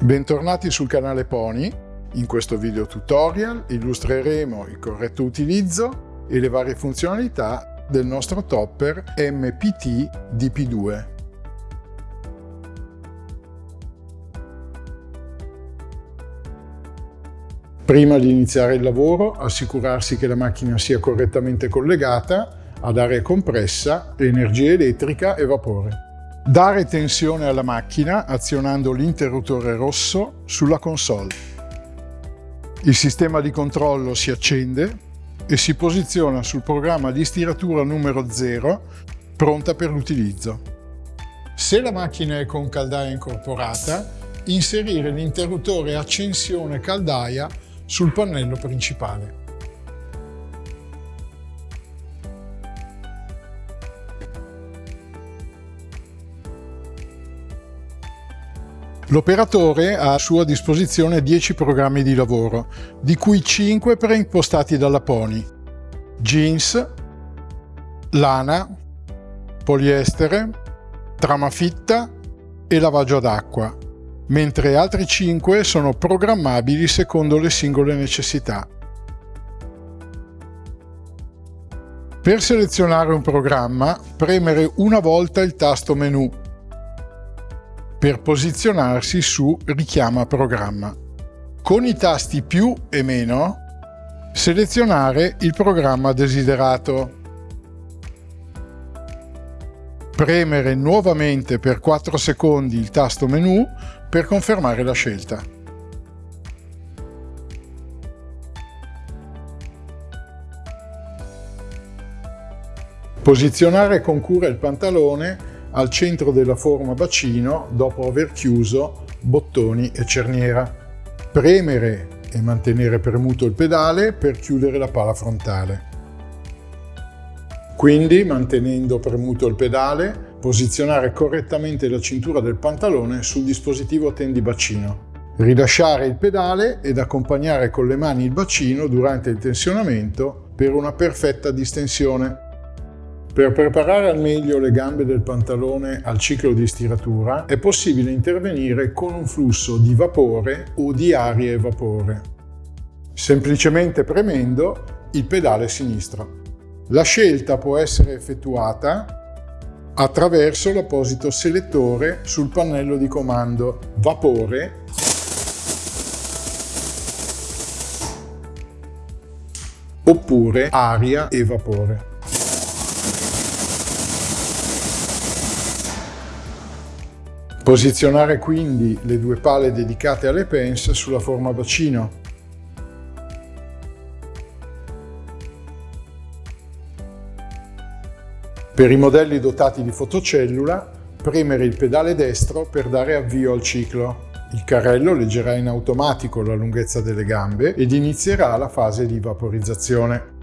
Bentornati sul canale Pony. In questo video tutorial illustreremo il corretto utilizzo e le varie funzionalità del nostro topper MPT DP2. Prima di iniziare il lavoro, assicurarsi che la macchina sia correttamente collegata ad aria compressa, energia elettrica e vapore. Dare tensione alla macchina azionando l'interruttore rosso sulla console. Il sistema di controllo si accende e si posiziona sul programma di stiratura numero 0 pronta per l'utilizzo. Se la macchina è con caldaia incorporata, inserire l'interruttore accensione caldaia sul pannello principale. L'operatore ha a sua disposizione 10 programmi di lavoro, di cui 5 preimpostati dalla Pony. Jeans, lana, poliestere, trama fitta e lavaggio ad acqua, mentre altri 5 sono programmabili secondo le singole necessità. Per selezionare un programma, premere una volta il tasto menu per posizionarsi su Richiama programma. Con i tasti più e meno selezionare il programma desiderato. Premere nuovamente per 4 secondi il tasto menu per confermare la scelta. Posizionare con cura il pantalone al centro della forma bacino dopo aver chiuso bottoni e cerniera. Premere e mantenere premuto il pedale per chiudere la pala frontale. Quindi, mantenendo premuto il pedale, posizionare correttamente la cintura del pantalone sul dispositivo tendibacino. Rilasciare il pedale ed accompagnare con le mani il bacino durante il tensionamento per una perfetta distensione. Per preparare al meglio le gambe del pantalone al ciclo di stiratura è possibile intervenire con un flusso di vapore o di aria e vapore, semplicemente premendo il pedale sinistro. La scelta può essere effettuata attraverso l'apposito selettore sul pannello di comando Vapore oppure Aria e Vapore. Posizionare quindi le due pale dedicate alle pens sulla forma bacino. Per i modelli dotati di fotocellula, premere il pedale destro per dare avvio al ciclo. Il carrello leggerà in automatico la lunghezza delle gambe ed inizierà la fase di vaporizzazione.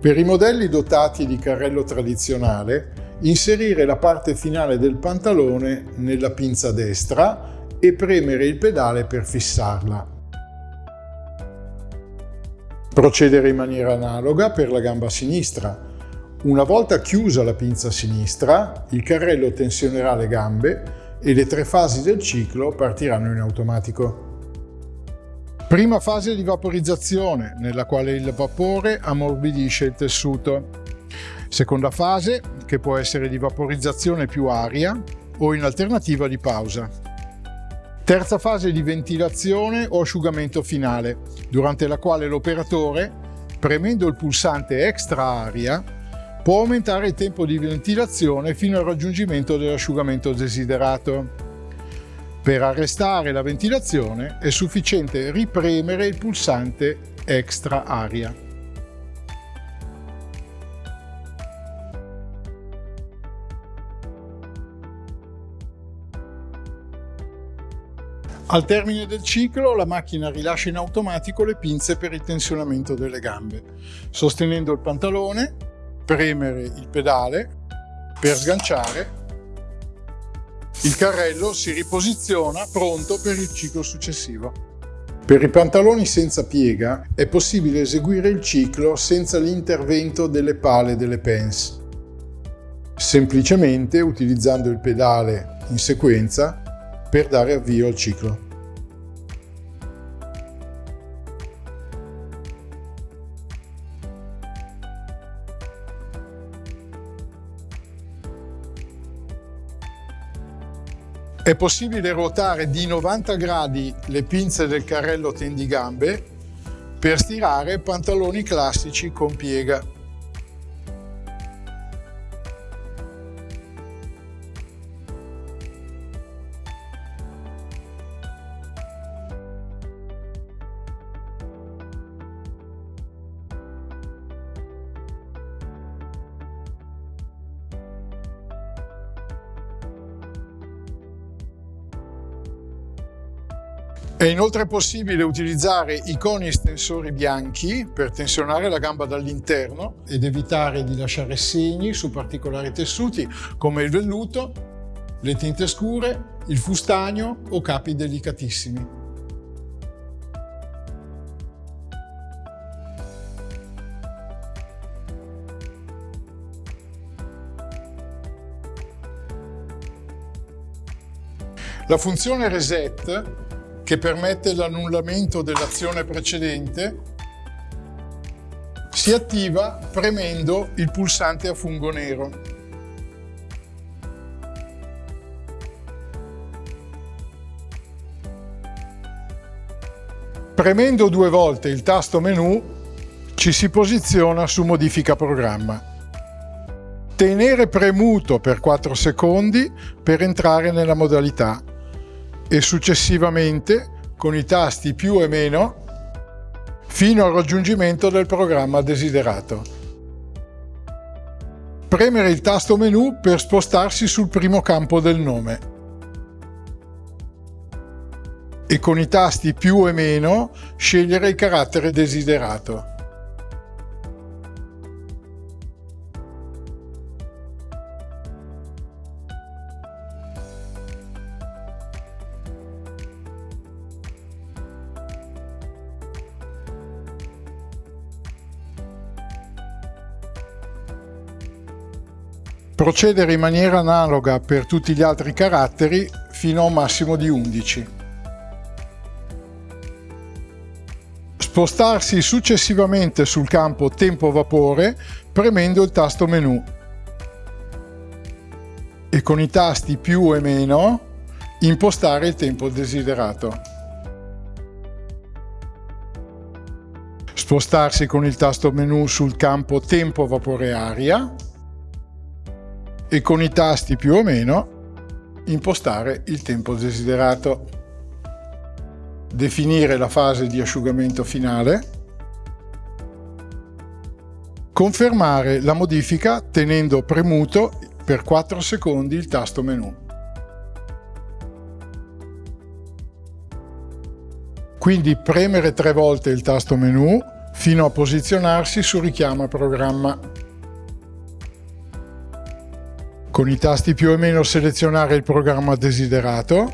Per i modelli dotati di carrello tradizionale, Inserire la parte finale del pantalone nella pinza destra e premere il pedale per fissarla. Procedere in maniera analoga per la gamba sinistra. Una volta chiusa la pinza sinistra, il carrello tensionerà le gambe e le tre fasi del ciclo partiranno in automatico. Prima fase di vaporizzazione, nella quale il vapore ammorbidisce il tessuto. Seconda fase, che può essere di vaporizzazione più aria o in alternativa di pausa. Terza fase di ventilazione o asciugamento finale, durante la quale l'operatore, premendo il pulsante extra aria, può aumentare il tempo di ventilazione fino al raggiungimento dell'asciugamento desiderato. Per arrestare la ventilazione è sufficiente ripremere il pulsante extra aria. Al termine del ciclo la macchina rilascia in automatico le pinze per il tensionamento delle gambe, sostenendo il pantalone, premere il pedale per sganciare, il carrello si riposiziona pronto per il ciclo successivo. Per i pantaloni senza piega è possibile eseguire il ciclo senza l'intervento delle pale delle pens, semplicemente utilizzando il pedale in sequenza per dare avvio al ciclo. È possibile ruotare di 90 gradi le pinze del carrello tendigambe per stirare pantaloni classici con piega. Inoltre possibile utilizzare i coni estensori bianchi per tensionare la gamba dall'interno ed evitare di lasciare segni su particolari tessuti come il velluto, le tinte scure, il fustagno o capi delicatissimi. La funzione reset che permette l'annullamento dell'azione precedente, si attiva premendo il pulsante a fungo nero. Premendo due volte il tasto menu ci si posiziona su modifica programma. Tenere premuto per 4 secondi per entrare nella modalità e successivamente con i tasti più e meno fino al raggiungimento del programma desiderato. Premere il tasto menu per spostarsi sul primo campo del nome e con i tasti più e meno scegliere il carattere desiderato. Procedere in maniera analoga per tutti gli altri caratteri fino a un massimo di 11. Spostarsi successivamente sul campo tempo vapore premendo il tasto menu e con i tasti più e meno impostare il tempo desiderato. Spostarsi con il tasto menu sul campo tempo vapore aria e con i tasti più o meno impostare il tempo desiderato. Definire la fase di asciugamento finale. Confermare la modifica tenendo premuto per 4 secondi il tasto menu. Quindi premere tre volte il tasto menu fino a posizionarsi su richiama programma. Con i tasti più o meno selezionare il programma desiderato.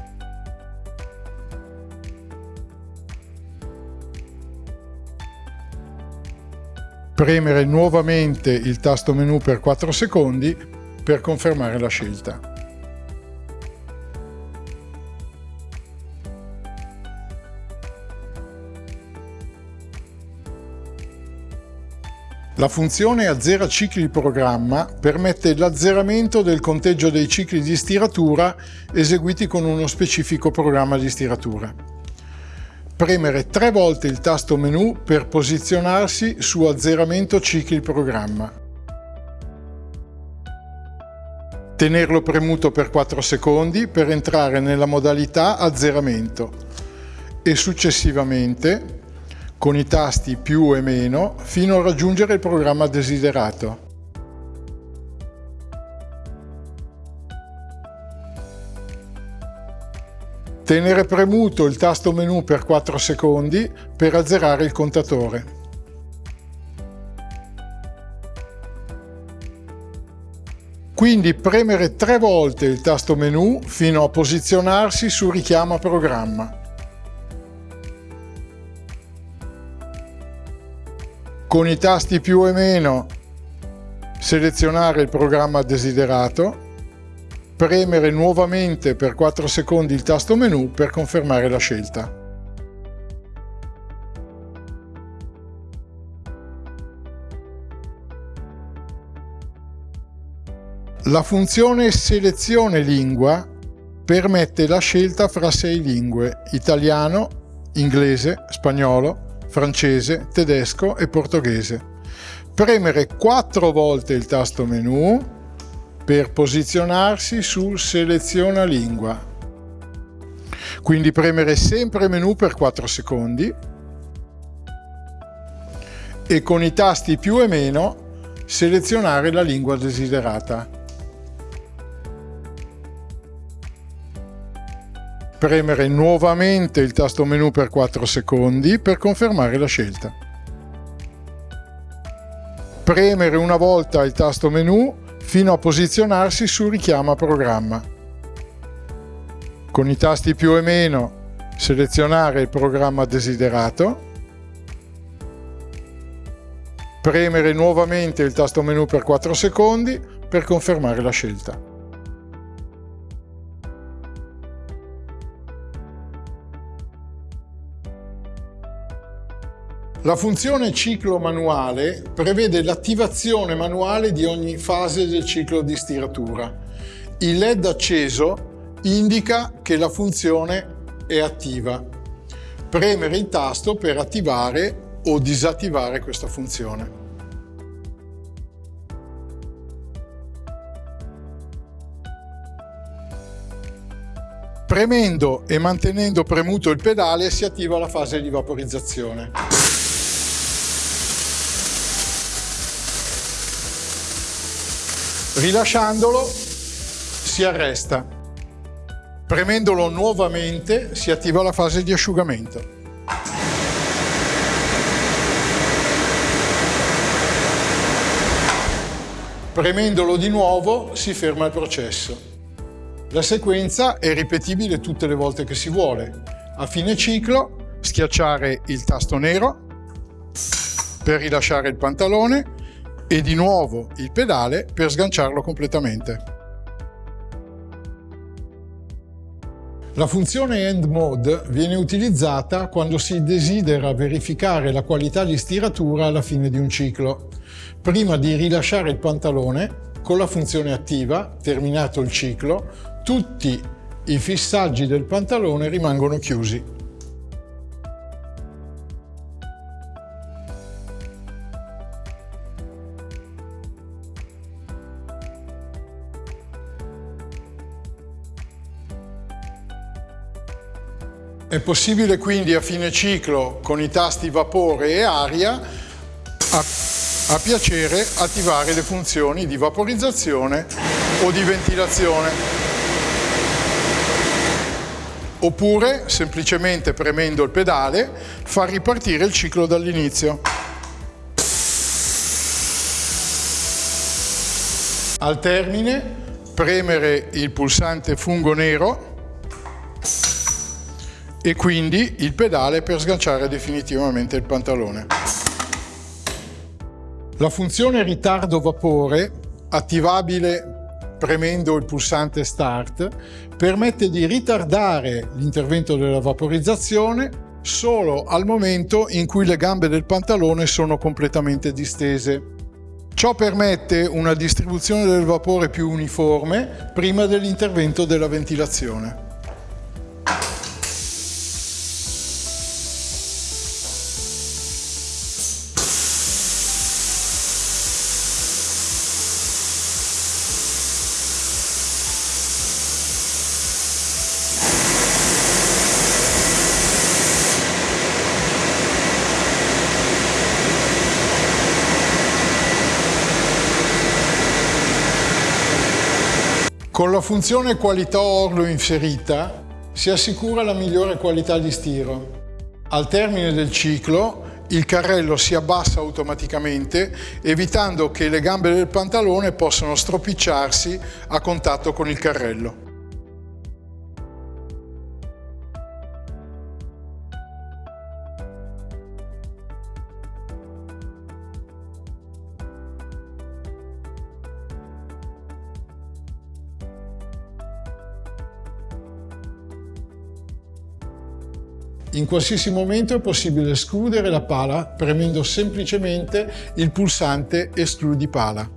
Premere nuovamente il tasto menu per 4 secondi per confermare la scelta. La funzione azzera cicli programma permette l'azzeramento del conteggio dei cicli di stiratura eseguiti con uno specifico programma di stiratura. Premere tre volte il tasto menu per posizionarsi su azzeramento cicli programma. Tenerlo premuto per 4 secondi per entrare nella modalità azzeramento e successivamente con i tasti più e meno fino a raggiungere il programma desiderato. Tenere premuto il tasto menu per 4 secondi per azzerare il contatore. Quindi premere tre volte il tasto menu fino a posizionarsi su richiama programma. Con i tasti più e meno selezionare il programma desiderato, premere nuovamente per 4 secondi il tasto menu per confermare la scelta. La funzione selezione lingua permette la scelta fra sei lingue, italiano, inglese, spagnolo, francese, tedesco e portoghese. Premere quattro volte il tasto menu per posizionarsi sul seleziona lingua. Quindi premere sempre menu per 4 secondi e con i tasti più e meno selezionare la lingua desiderata. Premere nuovamente il tasto menu per 4 secondi per confermare la scelta. Premere una volta il tasto menu fino a posizionarsi su richiama programma. Con i tasti più e meno selezionare il programma desiderato. Premere nuovamente il tasto menu per 4 secondi per confermare la scelta. La funzione ciclo manuale prevede l'attivazione manuale di ogni fase del ciclo di stiratura. Il LED acceso indica che la funzione è attiva. Premere il tasto per attivare o disattivare questa funzione. Premendo e mantenendo premuto il pedale si attiva la fase di vaporizzazione. Rilasciandolo si arresta. Premendolo nuovamente si attiva la fase di asciugamento. Premendolo di nuovo si ferma il processo. La sequenza è ripetibile tutte le volte che si vuole. A fine ciclo schiacciare il tasto nero per rilasciare il pantalone e di nuovo il pedale per sganciarlo completamente. La funzione End Mode viene utilizzata quando si desidera verificare la qualità di stiratura alla fine di un ciclo. Prima di rilasciare il pantalone, con la funzione attiva, terminato il ciclo, tutti i fissaggi del pantalone rimangono chiusi. È possibile quindi a fine ciclo con i tasti vapore e aria a, a piacere attivare le funzioni di vaporizzazione o di ventilazione. Oppure semplicemente premendo il pedale far ripartire il ciclo dall'inizio. Al termine premere il pulsante fungo nero e quindi il pedale per sganciare definitivamente il pantalone. La funzione ritardo vapore, attivabile premendo il pulsante Start, permette di ritardare l'intervento della vaporizzazione solo al momento in cui le gambe del pantalone sono completamente distese. Ciò permette una distribuzione del vapore più uniforme prima dell'intervento della ventilazione. Con la funzione qualità orlo inserita si assicura la migliore qualità di stiro. Al termine del ciclo il carrello si abbassa automaticamente evitando che le gambe del pantalone possano stropicciarsi a contatto con il carrello. In qualsiasi momento è possibile escludere la pala premendo semplicemente il pulsante Escludi pala.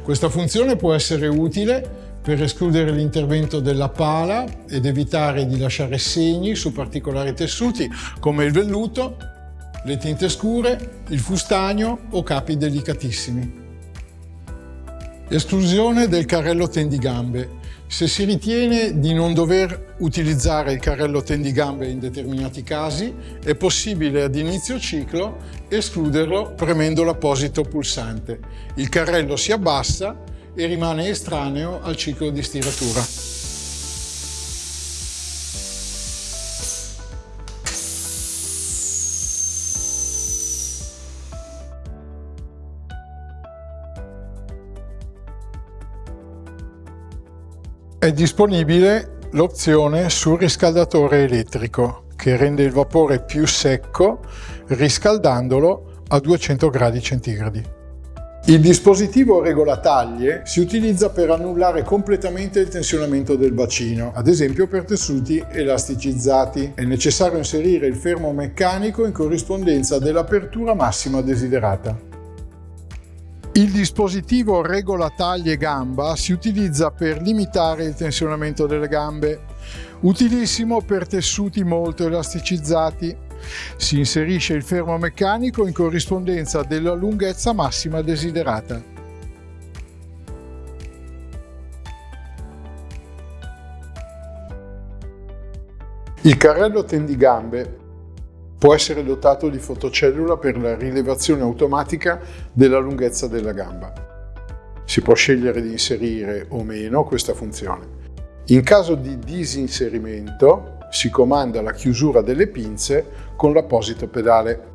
Questa funzione può essere utile per escludere l'intervento della pala ed evitare di lasciare segni su particolari tessuti come il velluto, le tinte scure, il fustagno o capi delicatissimi. Esclusione del carrello tendigambe. Se si ritiene di non dover utilizzare il carrello tendigambe in determinati casi, è possibile ad inizio ciclo escluderlo premendo l'apposito pulsante. Il carrello si abbassa e rimane estraneo al ciclo di stiratura. Disponibile l'opzione surriscaldatore elettrico che rende il vapore più secco riscaldandolo a 200 gradi centigradi. Il dispositivo regolataglie si utilizza per annullare completamente il tensionamento del bacino, ad esempio per tessuti elasticizzati. È necessario inserire il fermo meccanico in corrispondenza dell'apertura massima desiderata. Il dispositivo regola taglie gamba si utilizza per limitare il tensionamento delle gambe, utilissimo per tessuti molto elasticizzati. Si inserisce il fermo meccanico in corrispondenza della lunghezza massima desiderata. Il carrello tendigambe Può essere dotato di fotocellula per la rilevazione automatica della lunghezza della gamba. Si può scegliere di inserire o meno questa funzione. In caso di disinserimento si comanda la chiusura delle pinze con l'apposito pedale.